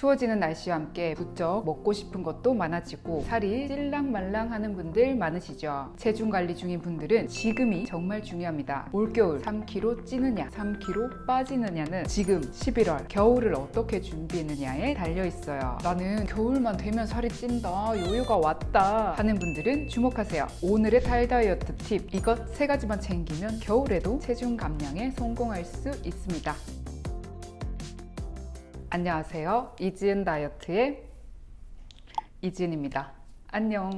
추워지는 날씨와 함께 부쩍 먹고 싶은 것도 많아지고 살이 찔랑말랑 하는 분들 많으시죠? 체중 관리 중인 분들은 지금이 정말 중요합니다. 올겨울 3kg 찌느냐 3kg 빠지느냐는 지금 11월 겨울을 어떻게 준비했느냐에 달려 있어요. 나는 겨울만 되면 살이 찐다 요요가 왔다 하는 분들은 주목하세요. 오늘의 탈 다이어트 팁. 이것 세 가지만 챙기면 겨울에도 체중 감량에 성공할 수 있습니다 안녕하세요. 이지은 다이어트의 이지은입니다. 안녕.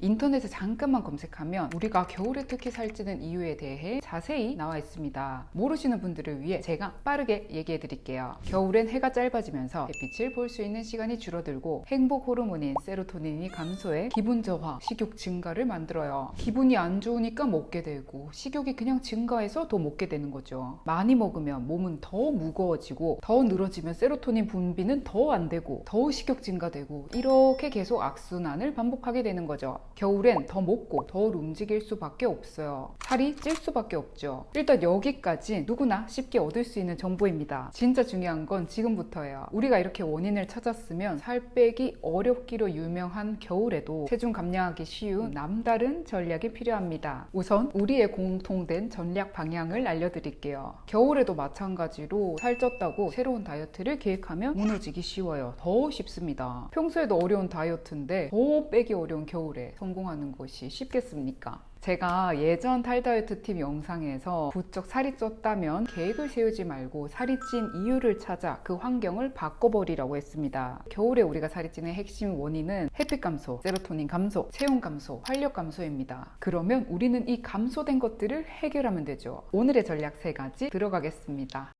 인터넷에 잠깐만 검색하면 우리가 겨울에 특히 살찌는 이유에 대해 자세히 나와 있습니다. 모르시는 분들을 위해 제가 빠르게 얘기해 드릴게요. 겨울엔 해가 짧아지면서 햇빛을 볼 수 있는 시간이 줄어들고 행복 호르몬인 세로토닌이 감소해 기분 저하, 식욕 증가를 만들어요. 기분이 안 좋으니까 먹게 되고 식욕이 그냥 증가해서 더 먹게 되는 거죠. 많이 먹으면 몸은 더 무거워지고 더 늘어지면 세로토닌 분비는 더 안 되고 더 식욕 증가되고 이렇게 계속 악순환 반복을 반복하게 되는 거죠. 겨울엔 더 먹고 덜 움직일 수밖에 없어요. 살이 찔 수밖에 없죠. 일단 여기까지 누구나 쉽게 얻을 수 있는 정보입니다. 진짜 중요한 건 지금부터예요. 우리가 이렇게 원인을 찾았으면 살 빼기 어렵기로 유명한 겨울에도 체중 감량하기 쉬운 남다른 전략이 필요합니다. 우선 우리의 공통된 전략 방향을 알려드릴게요. 겨울에도 마찬가지로 살쪘다고 새로운 다이어트를 계획하면 무너지기 쉬워요. 더 쉽습니다. 평소에도 어려운 다이어트인데 더 빼기 어려운 겨울에 성공하는 것이 쉽겠습니까? 제가 예전 탈다이어트 팁 영상에서 부쩍 살이 쪘다면 계획을 세우지 말고 살이 찐 이유를 찾아 그 환경을 바꿔버리라고 했습니다. 겨울에 우리가 살이 찌는 핵심 원인은 햇빛 감소, 세로토닌 감소, 체온 감소, 활력 감소입니다. 그러면 우리는 이 감소된 것들을 해결하면 되죠. 오늘의 전략 세 가지 들어가겠습니다.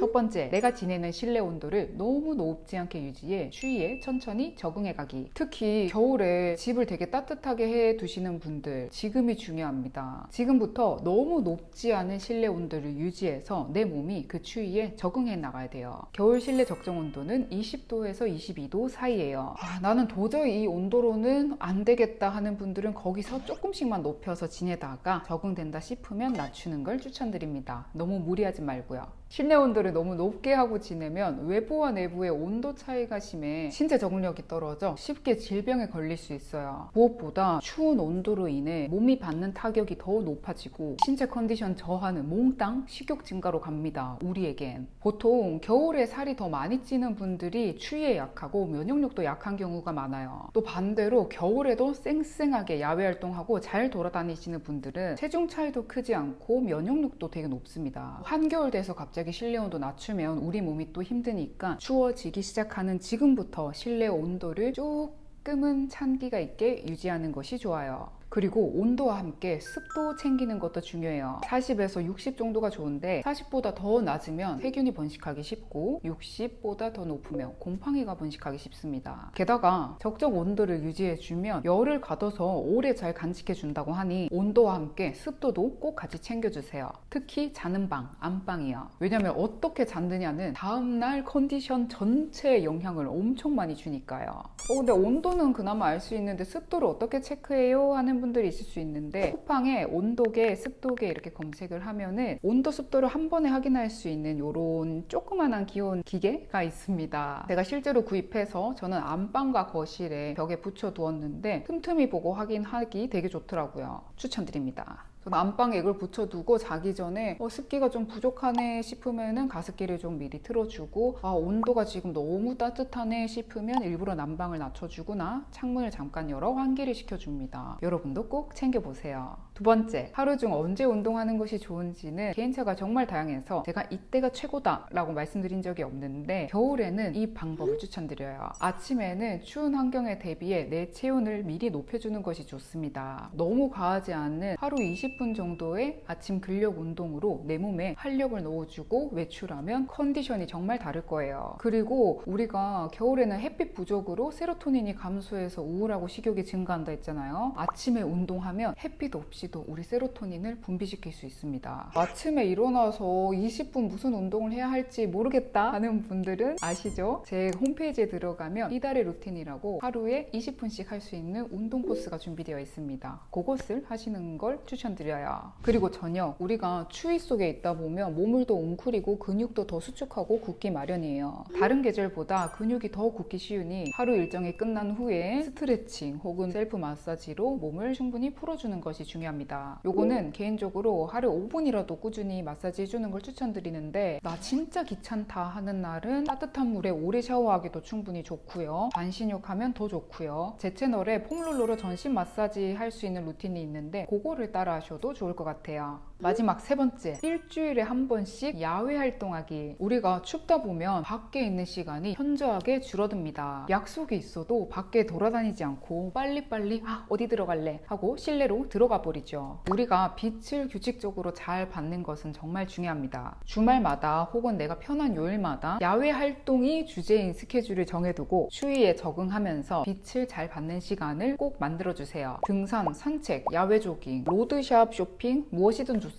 첫 번째, 내가 지내는 실내 온도를 너무 높지 않게 유지해 추위에 천천히 적응해 가기. 특히 겨울에 집을 되게 따뜻하게 해 두시는 분들 지금이 중요합니다. 지금부터 너무 높지 않은 실내 온도를 유지해서 내 몸이 그 추위에 적응해 나가야 돼요. 겨울 실내 적정 온도는 20도에서 22도 사이예요. 아, 나는 도저히 이 온도로는 안 되겠다 하는 분들은 거기서 조금씩만 높여서 지내다가 적응된다 싶으면 낮추는 걸 추천드립니다. 너무 무리하지 말고요. 실내 온도를 너무 높게 하고 지내면 외부와 내부의 온도 차이가 심해 신체 적응력이 떨어져 쉽게 질병에 걸릴 수 있어요. 무엇보다 추운 온도로 인해 몸이 받는 타격이 더 높아지고 신체 컨디션 저하는 몽땅 식욕 증가로 갑니다. 우리에겐. 보통 겨울에 살이 더 많이 찌는 분들이 추위에 약하고 면역력도 약한 경우가 많아요. 또 반대로 겨울에도 쌩쌩하게 야외 활동하고 잘 돌아다니시는 분들은 체중 차이도 크지 않고 면역력도 되게 높습니다. 한겨울 돼서 갑자기 갑자기 실내 온도 낮추면 우리 몸이 또 힘드니까 추워지기 시작하는 지금부터 실내 온도를 조금은 찬기가 있게 유지하는 것이 좋아요 그리고 온도와 함께 습도 챙기는 것도 중요해요. 40에서 60 정도가 좋은데 40보다 더 낮으면 세균이 번식하기 쉽고 60보다 더 높으면 곰팡이가 번식하기 쉽습니다. 게다가 적정 온도를 유지해주면 열을 가둬서 오래 잘 간직해 준다고 하니 온도와 함께 습도도 꼭 같이 챙겨주세요. 특히 자는 방, 안방이요. 왜냐면 어떻게 잤느냐는 다음날 컨디션 전체에 영향을 엄청 많이 주니까요. 어, 근데 온도는 그나마 알 수 있는데 습도를 어떻게 체크해요? 하는 분들이 있을 수 있는데 쿠팡에 온도계, 습도계 이렇게 검색을 하면은 온도, 습도를 한 번에 확인할 수 있는 이런 조그만한 귀여운 기계가 있습니다. 제가 실제로 구입해서 저는 안방과 거실에 벽에 붙여 두었는데 틈틈이 보고 확인하기 되게 좋더라고요. 추천드립니다. 안방에 이걸 붙여두고 자기 전에 어, 습기가 좀 부족하네 싶으면은 가습기를 좀 미리 틀어주고 아 온도가 지금 너무 따뜻하네 싶으면 일부러 난방을 낮춰주거나 창문을 잠깐 열어 환기를 시켜줍니다. 여러분도 꼭 챙겨보세요. 두 번째, 하루 중 언제 운동하는 것이 좋은지는 개인차가 정말 다양해서 제가 이때가 최고다 라고 말씀드린 적이 없는데 겨울에는 이 방법을 추천드려요. 아침에는 추운 환경에 대비해 내 체온을 미리 높여주는 것이 좋습니다. 너무 과하지 않은 하루 20분 정도의 아침 근력 운동으로 내 몸에 활력을 넣어주고 외출하면 컨디션이 정말 다를 거예요. 그리고 우리가 겨울에는 햇빛 부족으로 세로토닌이 감소해서 우울하고 식욕이 증가한다 했잖아요. 아침에 운동하면 햇빛 없이 없이도 우리 세로토닌을 분비시킬 수 있습니다 아침에 일어나서 20분 무슨 운동을 해야 할지 모르겠다 하는 분들은 아시죠? 제 홈페이지에 들어가면 이달의 루틴이라고 하루에 20분씩 할 수 있는 운동 코스가 준비되어 있습니다 그것을 하시는 걸 추천드려요. 그리고 저녁 우리가 추위 속에 있다 보면 몸을도 웅크리고 근육도 더 수축하고 굳기 마련이에요. 다른 계절보다 근육이 더 굳기 쉬우니 하루 일정이 끝난 후에 스트레칭 혹은 셀프 마사지로 몸을 충분히 풀어주는 것이 중요합니다. 요거는 개인적으로 하루 5분이라도 꾸준히 마사지 해주는 걸 추천드리는데 나 진짜 귀찮다 하는 날은 따뜻한 물에 오래 샤워하기도 충분히 좋고요. 반신욕 하면 더 좋고요. 제 채널에 폼롤러로 전신 마사지 할 수 있는 루틴이 있는데 그거를 따라 하셔도 좋을 것 같아요. 마지막 세 번째, 일주일에 한 번씩 야외 활동하기. 우리가 춥다 보면 밖에 있는 시간이 현저하게 줄어듭니다. 약속이 있어도 밖에 돌아다니지 않고 빨리빨리 아, 어디 들어갈래? 하고 실내로 들어가 버리죠. 우리가 빛을 규칙적으로 잘 받는 것은 정말 중요합니다. 주말마다 혹은 내가 편한 요일마다 야외 활동이 주제인 스케줄을 정해두고 추위에 적응하면서 빛을 잘 받는 시간을 꼭 만들어주세요. 등산, 산책, 야외 조깅, 로드샵 쇼핑, 무엇이든 좋습니다.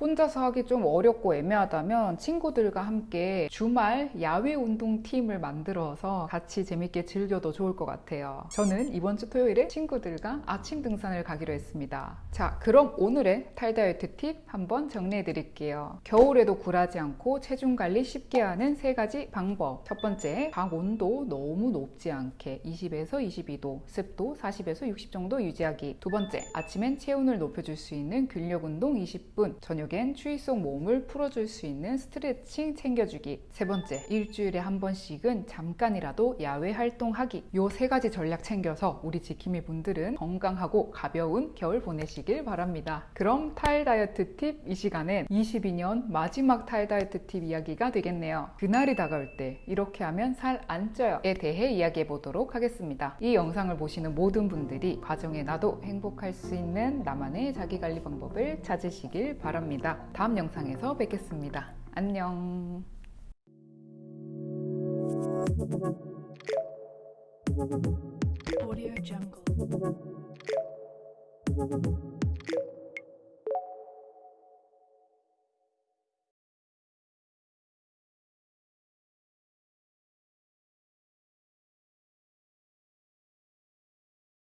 혼자서 하기 좀 어렵고 애매하다면 친구들과 함께 주말 야외 운동 팀을 만들어서 같이 재밌게 즐겨도 좋을 것 같아요. 저는 이번 주 토요일에 친구들과 아침 등산을 가기로 했습니다. 자, 그럼 오늘의 탈다이어트 팁 한번 정리해 드릴게요. 겨울에도 굴하지 않고 체중 관리 쉽게 하는 세 가지 방법. 첫 번째, 방 온도 너무 높지 않게 20에서 22도, 습도 40에서 60 정도 유지하기. 두 번째, 아침엔 체온을 높여줄 수 있는 근력 운동 20 분, 저녁엔 추위 속 몸을 풀어줄 수 있는 스트레칭 챙겨주기. 세 번째, 일주일에 한 번씩은 잠깐이라도 야외 활동하기. 요 세 가지 전략 챙겨서 우리 지킴이 분들은 건강하고 가벼운 겨울 보내시길 바랍니다. 그럼 탈 다이어트 팁 이 시간엔 22년 마지막 탈 다이어트 팁 이야기가 되겠네요. 그날이 다가올 때 이렇게 하면 살 안 쪄요에 대해 이야기해 보도록 하겠습니다. 이 영상을 보시는 모든 분들이 과정에 나도 행복할 수 있는 나만의 자기 관리 방법을 찾으 시길 바랍니다. 다음 영상에서 뵙겠습니다. 안녕. Audio Jungle.